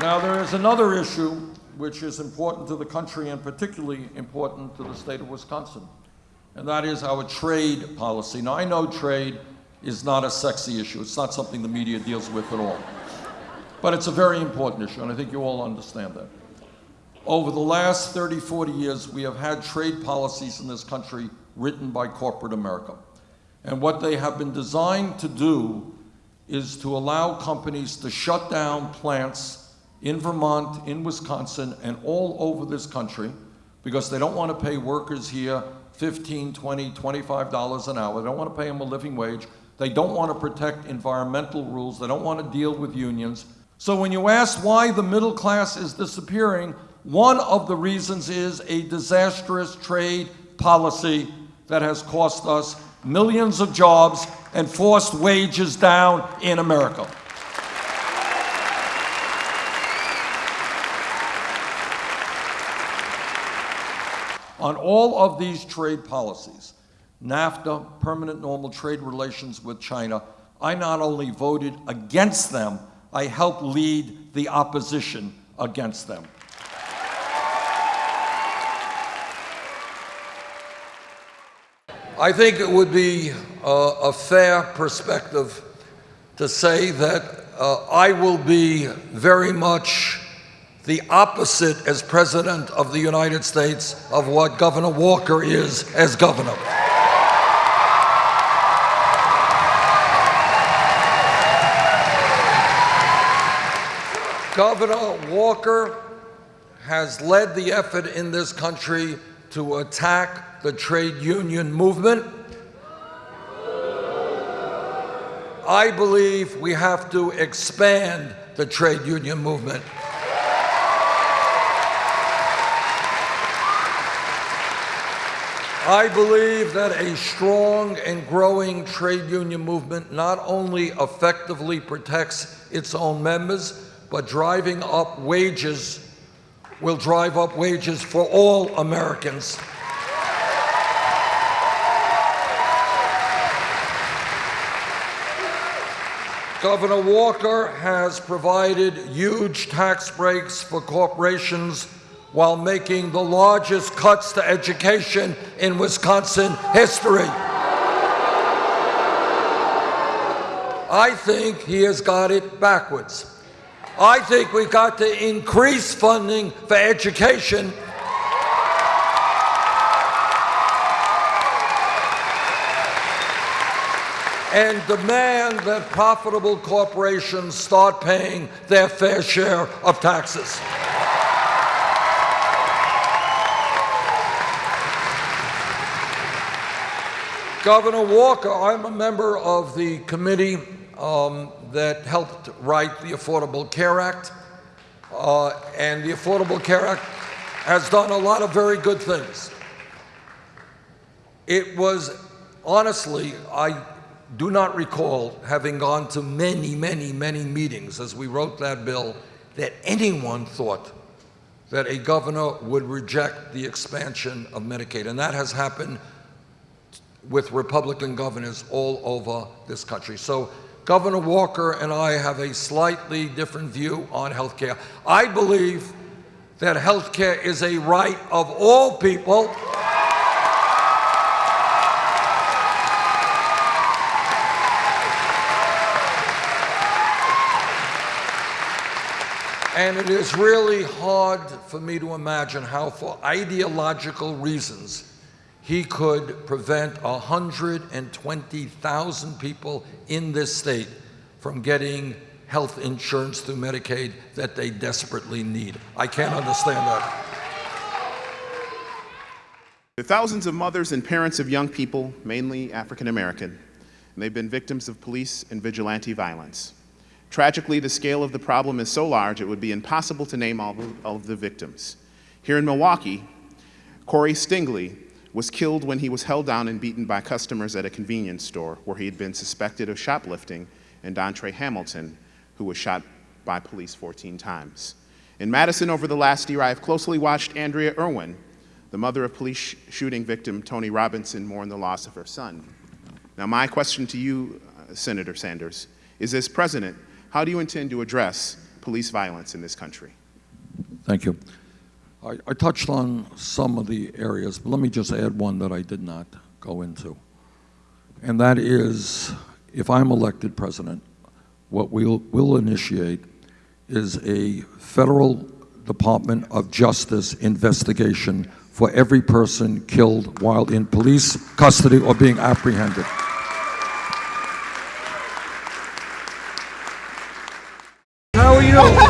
Now, there is another issue which is important to the country and particularly important to the state of Wisconsin, and that is our trade policy. Now, I know trade is not a sexy issue. It's not something the media deals with at all. But it's a very important issue, and I think you all understand that. Over the last 30, 40 years, we have had trade policies in this country written by corporate America. And what they have been designed to do is to allow companies to shut down plants in Vermont, in Wisconsin, and all over this country because they don't want to pay workers here 15, 20, 25 dollars an hour. They don't want to pay them a living wage. They don't want to protect environmental rules. They don't want to deal with unions. So when you ask why the middle class is disappearing, one of the reasons is a disastrous trade policy that has cost us millions of jobs and forced wages down in America. On all of these trade policies, NAFTA, permanent normal trade relations with China, I not only voted against them, I helped lead the opposition against them. I think it would be uh, a fair perspective to say that uh, I will be very much the opposite as President of the United States of what Governor Walker is as governor. Governor Walker has led the effort in this country to attack the trade union movement. I believe we have to expand the trade union movement. I believe that a strong and growing trade union movement not only effectively protects its own members, but driving up wages will drive up wages for all Americans. Governor Walker has provided huge tax breaks for corporations while making the largest cuts to education in Wisconsin history. I think he has got it backwards. I think we've got to increase funding for education and demand that profitable corporations start paying their fair share of taxes. Governor Walker, I'm a member of the committee um, that helped write the Affordable Care Act. Uh, and the Affordable Care Act has done a lot of very good things. It was, honestly, I do not recall having gone to many, many, many meetings as we wrote that bill that anyone thought that a governor would reject the expansion of Medicaid. And that has happened with Republican governors all over this country. So Governor Walker and I have a slightly different view on health care. I believe that health care is a right of all people. And it is really hard for me to imagine how, for ideological reasons, he could prevent 120,000 people in this state from getting health insurance through Medicaid that they desperately need. I can't understand that. Are thousands of mothers and parents of young people, mainly African American, and they've been victims of police and vigilante violence. Tragically, the scale of the problem is so large it would be impossible to name all of the victims. Here in Milwaukee, Corey Stingley was killed when he was held down and beaten by customers at a convenience store where he had been suspected of shoplifting, and Dontre Hamilton, who was shot by police 14 times. In Madison over the last year, I have closely watched Andrea Irwin, the mother of police shooting victim Tony Robinson, mourn the loss of her son. Now, my question to you, uh, Senator Sanders, is as president, how do you intend to address police violence in this country. Thank you. I, I touched on some of the areas, but let me just add one that I did not go into. And that is, if I'm elected president, what we'll, we'll initiate is a federal Department of Justice investigation for every person killed while in police custody or being apprehended. How are you?